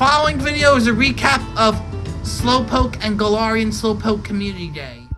following video is a recap of Slowpoke and Galarian Slowpoke Community Day.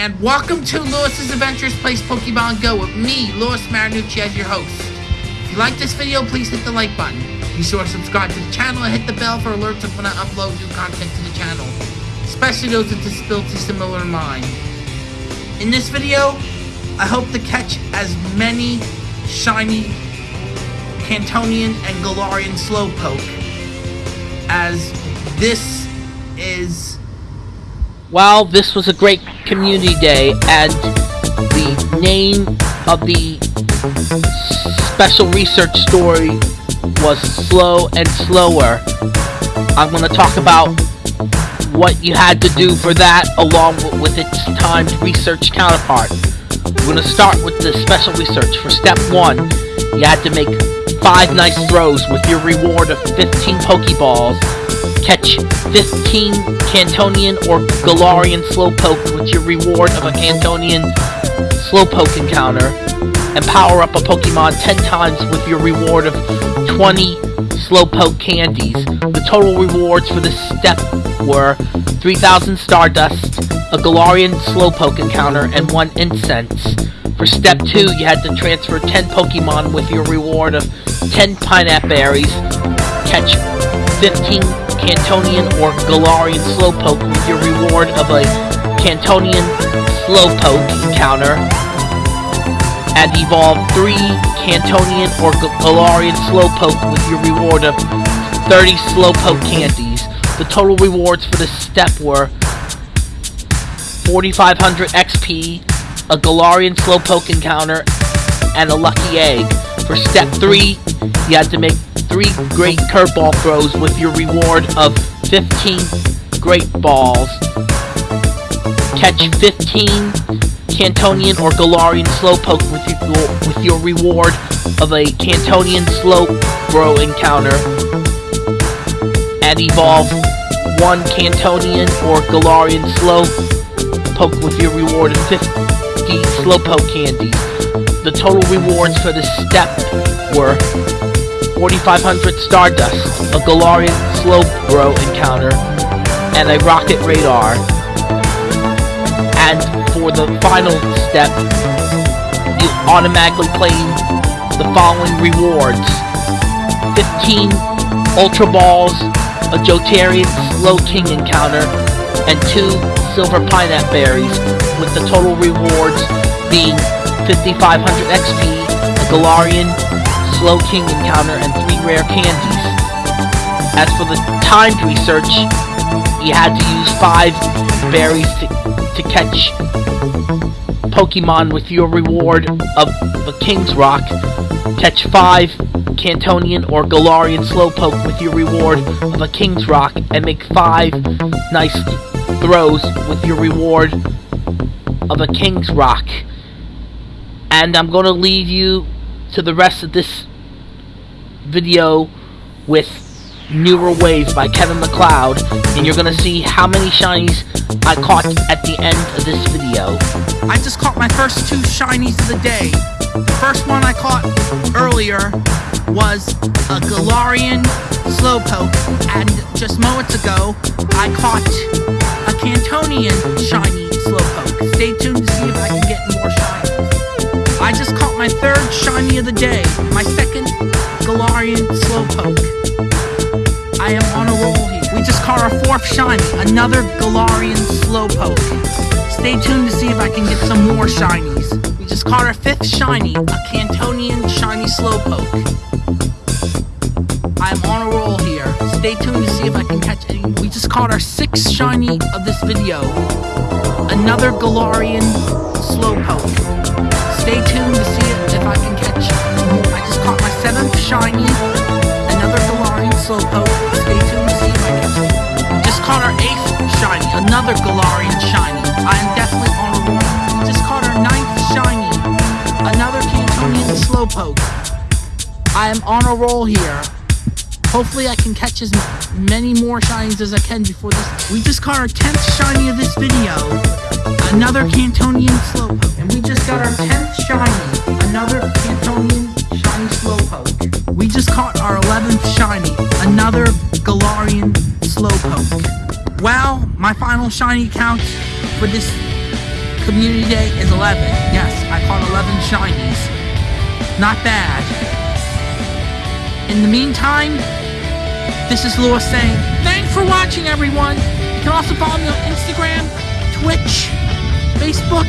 And welcome to Lewis's Adventures Place Pokemon Go with me, Lewis Marinucci, as your host. If you like this video, please hit the like button. Be sure to subscribe to the channel and hit the bell for alerts of when I upload new content to the channel, especially those with disabilities similar to mine. In this video, I hope to catch as many shiny Kantonian and Galarian Slowpoke as this is Well, this was a great community day, and the name of the special research story was Slow and Slower. I'm going to talk about what you had to do for that along with its timed research counterpart. We're going to start with the special research. For step one, you had to make five nice throws with your reward of 15 Pokeballs catch 15 Kantonian or Galarian Slowpoke with your reward of a Kantonian Slowpoke encounter, and power up a Pokemon 10 times with your reward of 20 Slowpoke candies. The total rewards for this step were 3,000 Stardust, a Galarian Slowpoke encounter, and 1 Incense. For step 2, you had to transfer 10 Pokemon with your reward of 10 Pineapple Berries, catch 15 Kantonian or Galarian Slowpoke with your reward of a Kantonian Slowpoke encounter, and evolve 3 Kantonian or Galarian Slowpoke with your reward of 30 Slowpoke candies. The total rewards for this step were 4500 XP, a Galarian Slowpoke encounter, and a lucky egg. For step 3, you had to make 3 great curveball throws with your reward of 15 great balls. Catch 15 Kantonian or Galarian Slowpoke with your, with your reward of a Kantonian Slowbro encounter. And evolve 1 Kantonian or Galarian Slowpoke with your reward of 50 Slowpoke candies. The total rewards for this step were 4500 Stardust, a Galarian Slowbro encounter, and a Rocket Radar. And for the final step, you automatically claim the following rewards. 15 Ultra Balls, a Jotarian Slowking encounter, and 2 Silver Pineapple Berries, with the total rewards being 5500 XP, a Galarian Slowking encounter, and 3 rare candies. As for the timed research, you had to use 5 berries to, to catch Pokemon with your reward of the King's Rock. Catch 5 Kantonian or Galarian Slowpoke with your reward of a King's Rock, and make 5 nice throws with your reward of a King's Rock. And I'm going to leave you to the rest of this video with Newer Waves by Kevin MacLeod, and you're gonna see how many shinies I caught at the end of this video. I just caught my first two shinies of the day. The first one I caught earlier was a Galarian Slowpoke, and just moments ago, I caught a Kantonian shiny Slowpoke. Stay tuned to see if I can get more shinies. I just caught my third shiny of the day, my second Galarian Slowpoke. I am on a roll here. We just caught our fourth shiny, another Galarian Slowpoke. Stay tuned to see if I can get some more shinies. Just caught our fifth shiny, a Kantonian shiny Slowpoke. I am on a roll here. Stay tuned to see if I can catch any. We just caught our sixth shiny of this video, another Galarian Slowpoke. Stay tuned to see if I can catch. I just caught my seventh shiny, another Galarian Slowpoke. Stay tuned to see if I can. catch. Just caught our eighth shiny, another Galarian shiny. I am definitely on Slowpoke. I am on a roll here. Hopefully I can catch as many more shinies as I can before this. We just caught our 10th shiny of this video. Another Kantonian Slowpoke. And we just got our 10th shiny. Another Kantonian shiny Slowpoke. We just caught our 11th shiny. Another Galarian Slowpoke. Well, my final shiny count for this community day is 11. Yes, I caught 11 shinies. Not bad. In the meantime, this is Lewis saying, thanks for watching, everyone. You can also follow me on Instagram, Twitch, Facebook,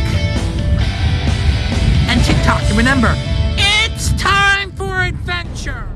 and TikTok. And remember, it's time for adventure.